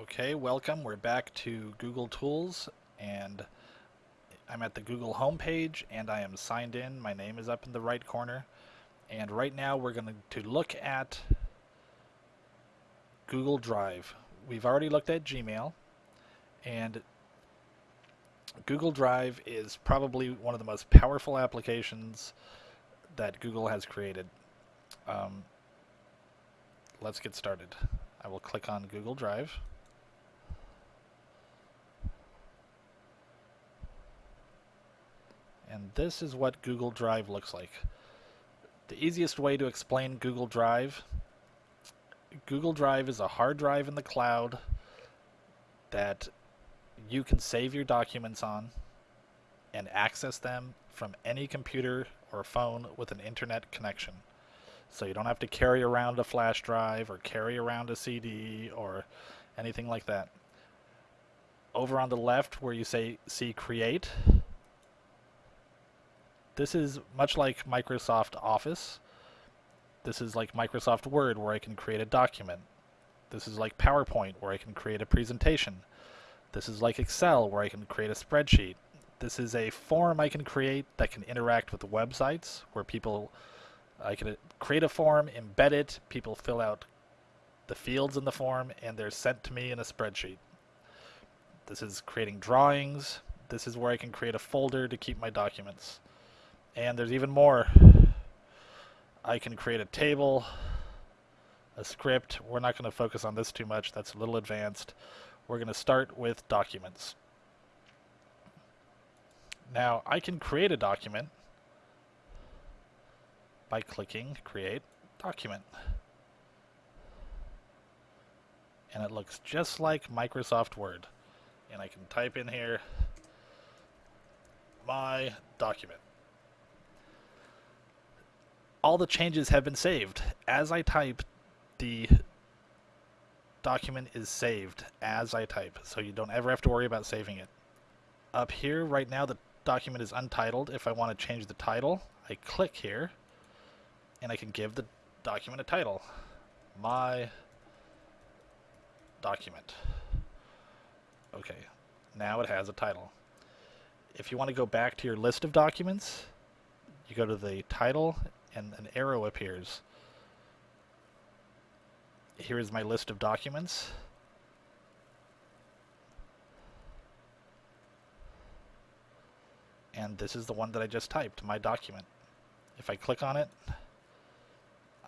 Okay, welcome. We're back to Google Tools and I'm at the Google homepage and I am signed in. My name is up in the right corner. And right now we're going to look at Google Drive. We've already looked at Gmail and Google Drive is probably one of the most powerful applications that Google has created. Um, let's get started. I will click on Google Drive. And this is what Google Drive looks like. The easiest way to explain Google Drive, Google Drive is a hard drive in the cloud that you can save your documents on and access them from any computer or phone with an internet connection. So you don't have to carry around a flash drive or carry around a CD or anything like that. Over on the left where you say see create, this is much like Microsoft Office. This is like Microsoft Word where I can create a document. This is like PowerPoint where I can create a presentation. This is like Excel where I can create a spreadsheet. This is a form I can create that can interact with websites where people I can uh, create a form, embed it, people fill out the fields in the form, and they're sent to me in a spreadsheet. This is creating drawings. This is where I can create a folder to keep my documents. And there's even more. I can create a table, a script. We're not going to focus on this too much. That's a little advanced. We're going to start with documents. Now, I can create a document by clicking Create Document. And it looks just like Microsoft Word. And I can type in here my document. All the changes have been saved. As I type, the document is saved as I type, so you don't ever have to worry about saving it. Up here, right now, the document is untitled. If I want to change the title, I click here, and I can give the document a title. My document. Okay, now it has a title. If you want to go back to your list of documents, you go to the title and an arrow appears. Here is my list of documents. And this is the one that I just typed, my document. If I click on it,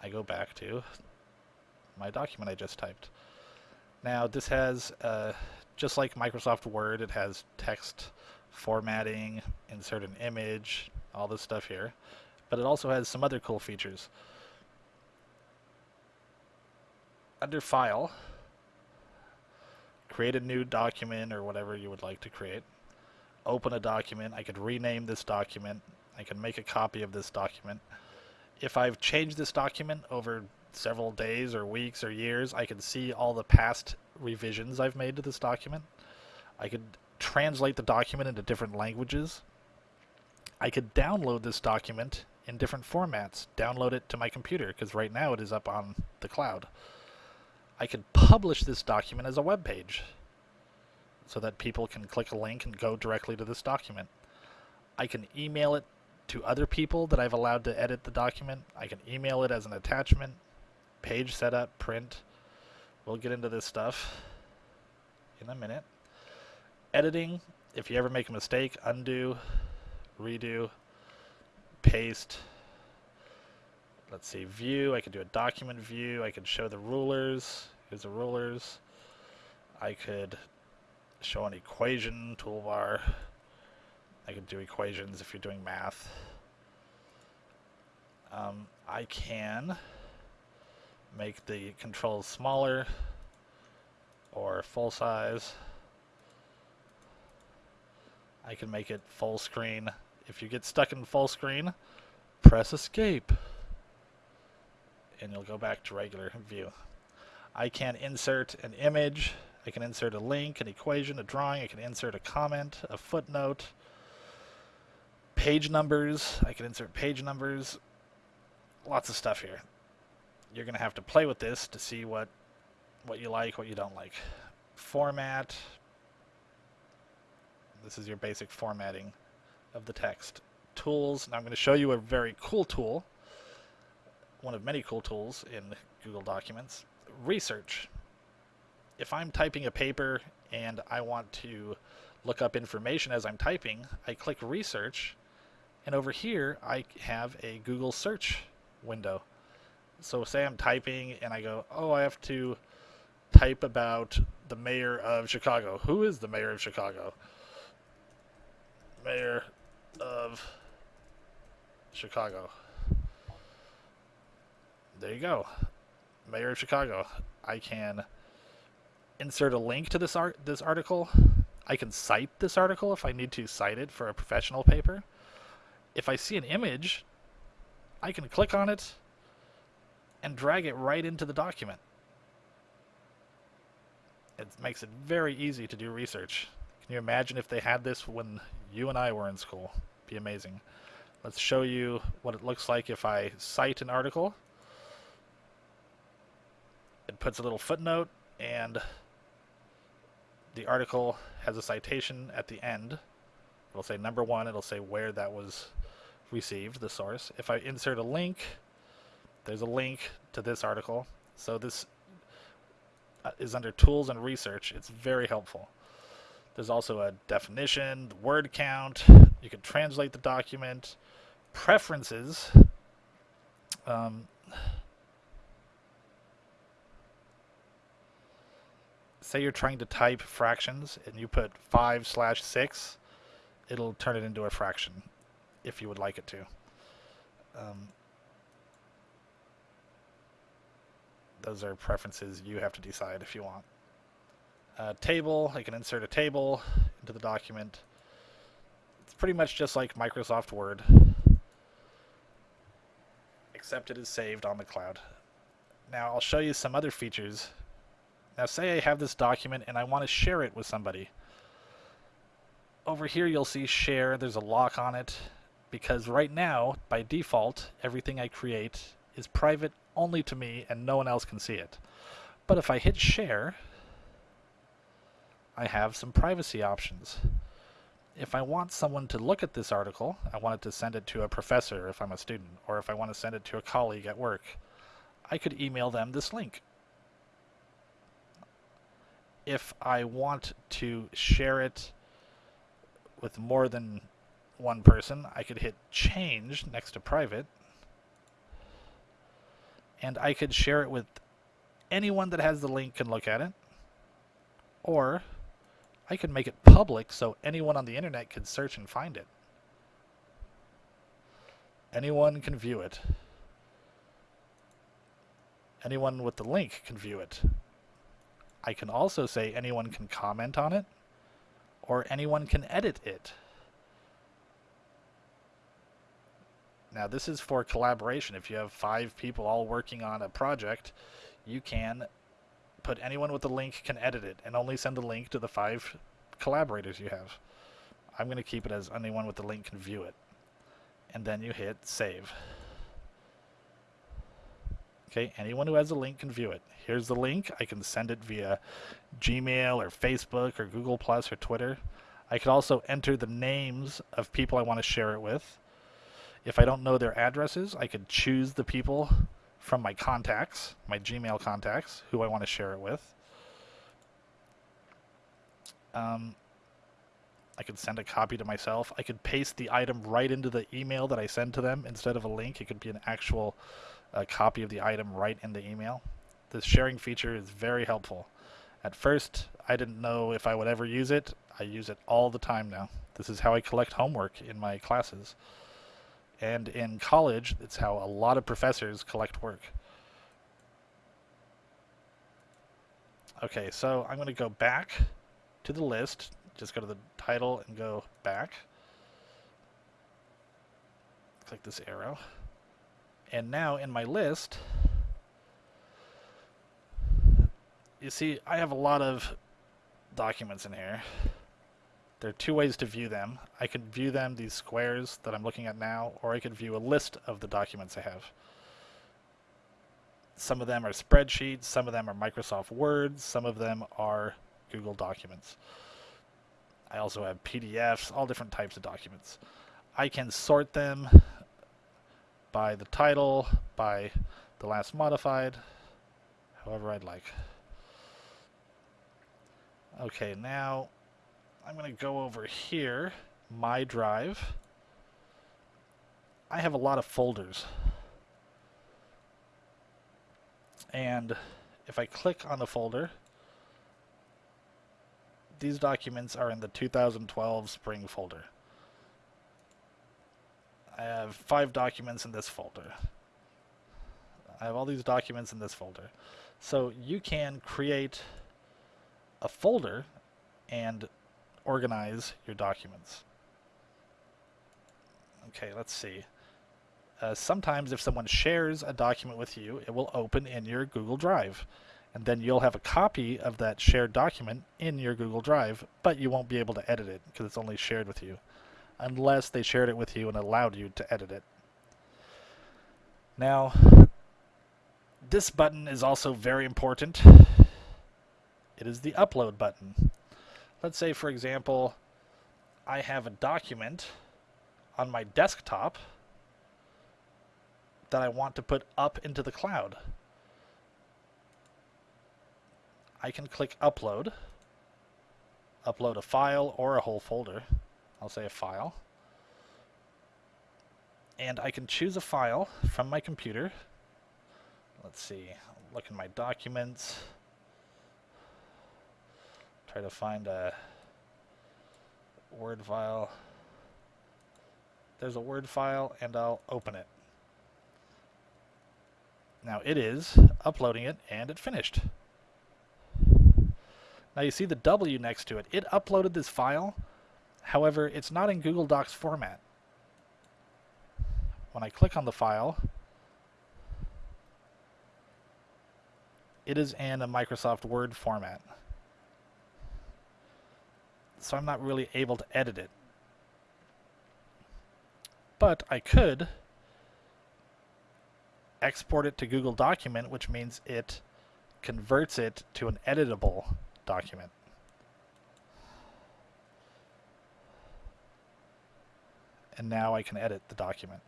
I go back to my document I just typed. Now this has, uh, just like Microsoft Word, it has text formatting, insert an image, all this stuff here. But it also has some other cool features. Under File, create a new document or whatever you would like to create. Open a document. I could rename this document. I can make a copy of this document if I've changed this document over several days or weeks or years, I can see all the past revisions I've made to this document. I could translate the document into different languages. I could download this document in different formats, download it to my computer, because right now it is up on the cloud. I could publish this document as a web page so that people can click a link and go directly to this document. I can email it to other people that I've allowed to edit the document. I can email it as an attachment, page setup, print. We'll get into this stuff in a minute. Editing, if you ever make a mistake, undo, redo, paste. Let's see, view, I could do a document view. I could show the rulers. Here's the rulers. I could show an equation toolbar. I can do equations if you're doing math. Um, I can make the controls smaller or full size. I can make it full screen. If you get stuck in full screen, press escape and you'll go back to regular view. I can insert an image, I can insert a link, an equation, a drawing, I can insert a comment, a footnote, page numbers. I can insert page numbers. Lots of stuff here. You're going to have to play with this to see what what you like, what you don't like. format. This is your basic formatting of the text. Tools. Now I'm going to show you a very cool tool. One of many cool tools in Google Documents. Research. If I'm typing a paper and I want to look up information as I'm typing, I click research and over here I have a Google search window. So say I'm typing and I go, oh, I have to type about the mayor of Chicago. Who is the mayor of Chicago? Mayor of Chicago. There you go. Mayor of Chicago. I can insert a link to this art this article. I can cite this article if I need to cite it for a professional paper. If I see an image, I can click on it and drag it right into the document. It makes it very easy to do research. Can you imagine if they had this when you and I were in school? Be amazing. Let's show you what it looks like if I cite an article. It puts a little footnote and the article has a citation at the end. It'll say number one, it'll say where that was received, the source. If I insert a link, there's a link to this article. So this uh, is under tools and research. It's very helpful. There's also a definition, word count. You can translate the document, preferences. Um, say you're trying to type fractions and you put 5 slash 6, it'll turn it into a fraction if you would like it to. Um, those are preferences you have to decide if you want. A table, I can insert a table into the document. It's pretty much just like Microsoft Word, except it is saved on the cloud. Now I'll show you some other features. Now say I have this document and I want to share it with somebody. Over here you'll see share, there's a lock on it because right now, by default, everything I create is private only to me and no one else can see it. But if I hit share, I have some privacy options. If I want someone to look at this article, I want it to send it to a professor if I'm a student, or if I want to send it to a colleague at work, I could email them this link. If I want to share it with more than one person, I could hit change next to private, and I could share it with anyone that has the link can look at it, or I could make it public so anyone on the internet can search and find it. Anyone can view it. Anyone with the link can view it. I can also say anyone can comment on it, or anyone can edit it. Now this is for collaboration. If you have five people all working on a project, you can put anyone with the link can edit it and only send the link to the five collaborators you have. I'm going to keep it as anyone with the link can view it. And then you hit save. Okay, anyone who has a link can view it. Here's the link. I can send it via Gmail or Facebook or Google Plus or Twitter. I could also enter the names of people I want to share it with. If I don't know their addresses, I could choose the people from my contacts, my Gmail contacts, who I want to share it with. Um, I could send a copy to myself. I could paste the item right into the email that I send to them instead of a link. It could be an actual uh, copy of the item right in the email. This sharing feature is very helpful. At first, I didn't know if I would ever use it. I use it all the time now. This is how I collect homework in my classes. And in college, it's how a lot of professors collect work. Okay, so I'm going to go back to the list. Just go to the title and go back. Click this arrow. And now in my list, you see I have a lot of documents in here. There are two ways to view them. I can view them, these squares that I'm looking at now, or I could view a list of the documents I have. Some of them are spreadsheets, some of them are Microsoft Word, some of them are Google Documents. I also have PDFs, all different types of documents. I can sort them by the title, by the last modified, however I'd like. Okay, now I'm going to go over here, My Drive. I have a lot of folders. And if I click on the folder, these documents are in the 2012 Spring folder. I have five documents in this folder. I have all these documents in this folder. So you can create a folder and organize your documents. Okay, let's see. Uh, sometimes if someone shares a document with you, it will open in your Google Drive. And then you'll have a copy of that shared document in your Google Drive, but you won't be able to edit it because it's only shared with you. Unless they shared it with you and allowed you to edit it. Now, this button is also very important. It is the upload button. Let's say, for example, I have a document on my desktop that I want to put up into the cloud. I can click upload, upload a file or a whole folder. I'll say a file. And I can choose a file from my computer. Let's see, look in my documents. Try to find a Word file. There's a Word file and I'll open it. Now it is uploading it and it finished. Now you see the W next to it. It uploaded this file. However, it's not in Google Docs format. When I click on the file, it is in a Microsoft Word format. So I'm not really able to edit it. But I could export it to Google Document, which means it converts it to an editable document. And now I can edit the document.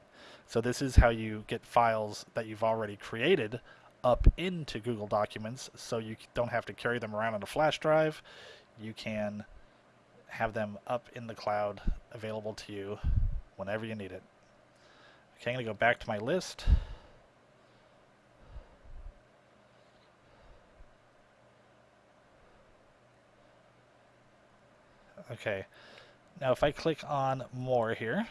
So this is how you get files that you've already created up into Google Documents so you don't have to carry them around on a flash drive. You can have them up in the cloud available to you whenever you need it. Okay, I'm going to go back to my list. Okay. Now if I click on more here,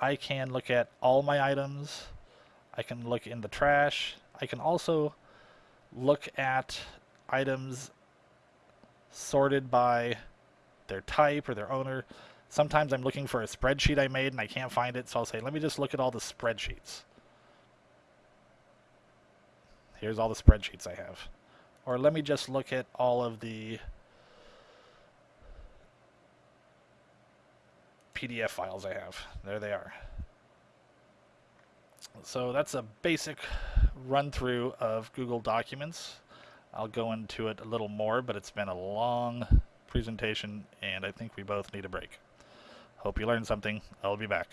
I can look at all my items. I can look in the trash. I can also look at items sorted by their type or their owner. Sometimes I'm looking for a spreadsheet I made and I can't find it, so I'll say, let me just look at all the spreadsheets. Here's all the spreadsheets I have. Or let me just look at all of the PDF files I have. There they are. So that's a basic run through of Google Documents. I'll go into it a little more, but it's been a long presentation and I think we both need a break. Hope you learned something. I'll be back.